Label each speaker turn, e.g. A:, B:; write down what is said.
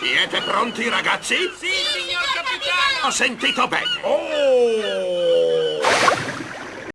A: Siete pronti, ragazzi?
B: Sì, signor capitano!
A: Ho sentito bene.
C: Oh!